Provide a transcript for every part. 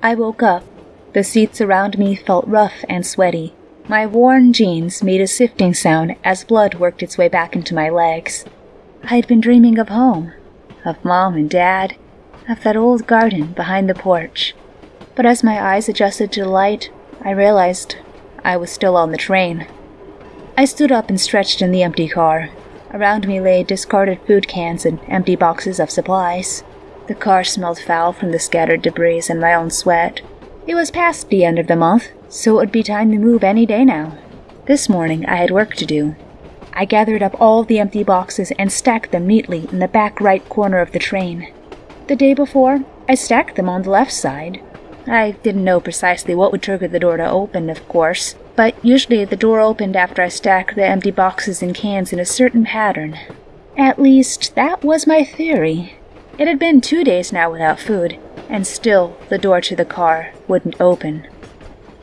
I woke up. The seats around me felt rough and sweaty. My worn jeans made a sifting sound as blood worked its way back into my legs. I had been dreaming of home, of Mom and Dad, of that old garden behind the porch. But as my eyes adjusted to the light, I realized I was still on the train. I stood up and stretched in the empty car. Around me lay discarded food cans and empty boxes of supplies. The car smelled foul from the scattered debris and my own sweat. It was past the end of the month, so it would be time to move any day now. This morning I had work to do. I gathered up all the empty boxes and stacked them neatly in the back right corner of the train. The day before, I stacked them on the left side. I didn't know precisely what would trigger the door to open, of course, but usually the door opened after I stacked the empty boxes and cans in a certain pattern. At least, that was my theory. It had been two days now without food, and still the door to the car wouldn't open.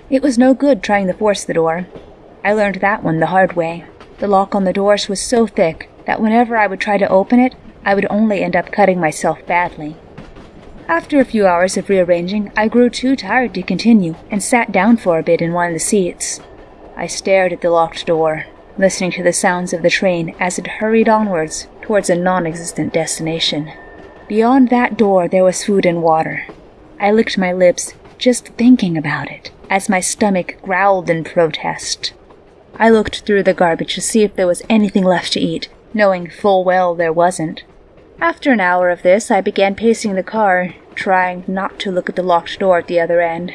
It was no good trying to force the door. I learned that one the hard way. The lock on the doors was so thick that whenever I would try to open it, I would only end up cutting myself badly. After a few hours of rearranging, I grew too tired to continue and sat down for a bit in one of the seats. I stared at the locked door, listening to the sounds of the train as it hurried onwards towards a non existent destination. Beyond that door, there was food and water. I licked my lips just thinking about it as my stomach growled in protest. I looked through the garbage to see if there was anything left to eat, knowing full well there wasn't. After an hour of this, I began pacing the car, trying not to look at the locked door at the other end.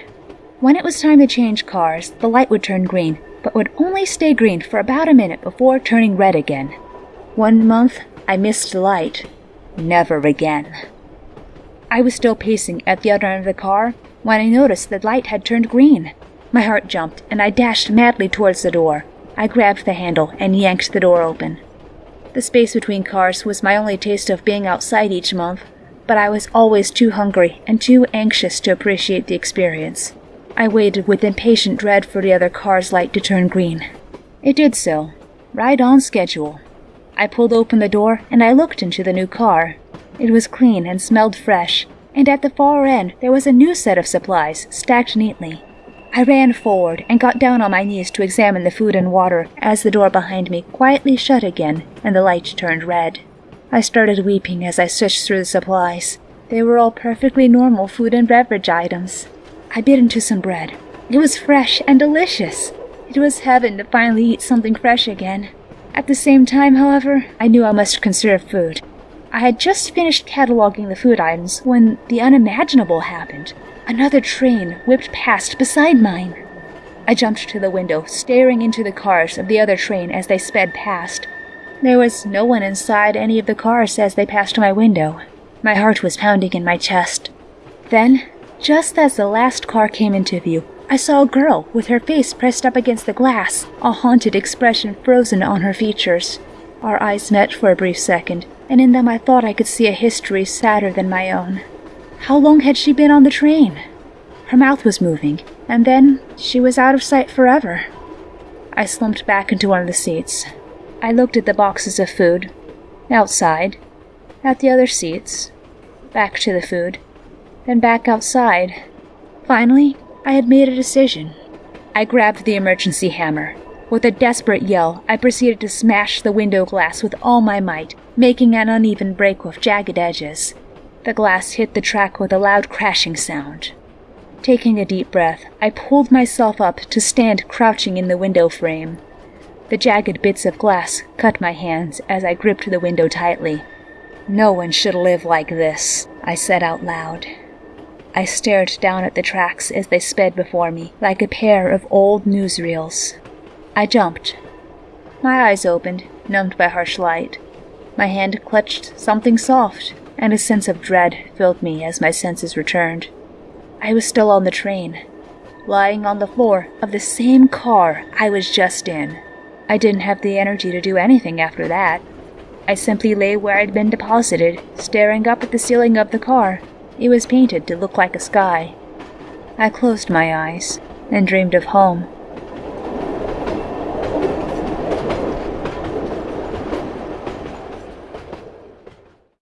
When it was time to change cars, the light would turn green, but would only stay green for about a minute before turning red again. One month, I missed the light. Never again. I was still pacing at the other end of the car when I noticed the light had turned green. My heart jumped, and I dashed madly towards the door. I grabbed the handle and yanked the door open. The space between cars was my only taste of being outside each month, but I was always too hungry and too anxious to appreciate the experience. I waited with impatient dread for the other car's light to turn green. It did so, right on schedule. I pulled open the door and I looked into the new car. It was clean and smelled fresh, and at the far end there was a new set of supplies stacked neatly. I ran forward and got down on my knees to examine the food and water as the door behind me quietly shut again and the light turned red. I started weeping as I searched through the supplies. They were all perfectly normal food and beverage items. I bit into some bread. It was fresh and delicious. It was heaven to finally eat something fresh again. At the same time, however, I knew I must conserve food. I had just finished cataloging the food items when the unimaginable happened. Another train whipped past beside mine. I jumped to the window, staring into the cars of the other train as they sped past. There was no one inside any of the cars as they passed my window. My heart was pounding in my chest. Then, just as the last car came into view, I saw a girl with her face pressed up against the glass, a haunted expression frozen on her features. Our eyes met for a brief second, and in them I thought I could see a history sadder than my own. How long had she been on the train? Her mouth was moving, and then she was out of sight forever. I slumped back into one of the seats. I looked at the boxes of food, outside, at the other seats, back to the food, then back outside. Finally, I had made a decision. I grabbed the emergency hammer. With a desperate yell, I proceeded to smash the window glass with all my might, making an uneven break with jagged edges. The glass hit the track with a loud crashing sound. Taking a deep breath, I pulled myself up to stand crouching in the window frame. The jagged bits of glass cut my hands as I gripped the window tightly. No one should live like this, I said out loud. I stared down at the tracks as they sped before me like a pair of old newsreels. I jumped. My eyes opened, numbed by harsh light. My hand clutched something soft and a sense of dread filled me as my senses returned. I was still on the train, lying on the floor of the same car I was just in. I didn't have the energy to do anything after that. I simply lay where I'd been deposited, staring up at the ceiling of the car. It was painted to look like a sky. I closed my eyes and dreamed of home.